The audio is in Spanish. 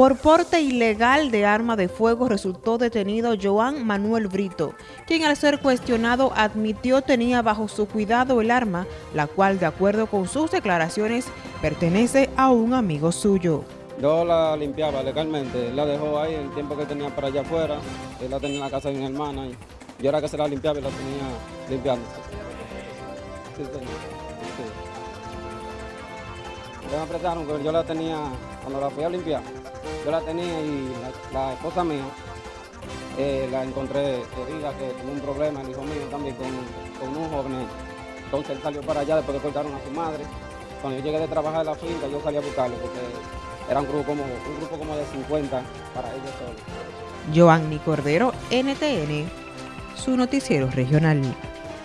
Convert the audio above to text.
Por porte ilegal de arma de fuego resultó detenido Joan Manuel Brito, quien al ser cuestionado admitió tenía bajo su cuidado el arma, la cual de acuerdo con sus declaraciones pertenece a un amigo suyo. Yo la limpiaba legalmente, la dejó ahí el tiempo que tenía para allá afuera, él la tenía en la casa de mi hermana y yo era que se la limpiaba y la tenía limpiando. Que yo la tenía, cuando la fui a limpiar, yo la tenía y la, esposa mía eh, la encontré herida, que tuvo un problema, el hijo mío también, con, con, un joven. Entonces él salió para allá después de cortaron a su madre. Cuando yo llegué de trabajar en la finca, yo salí a buscarlo porque era un grupo como, un grupo como de 50 para ellos solos. Joanny Cordero, NTN, su noticiero regional.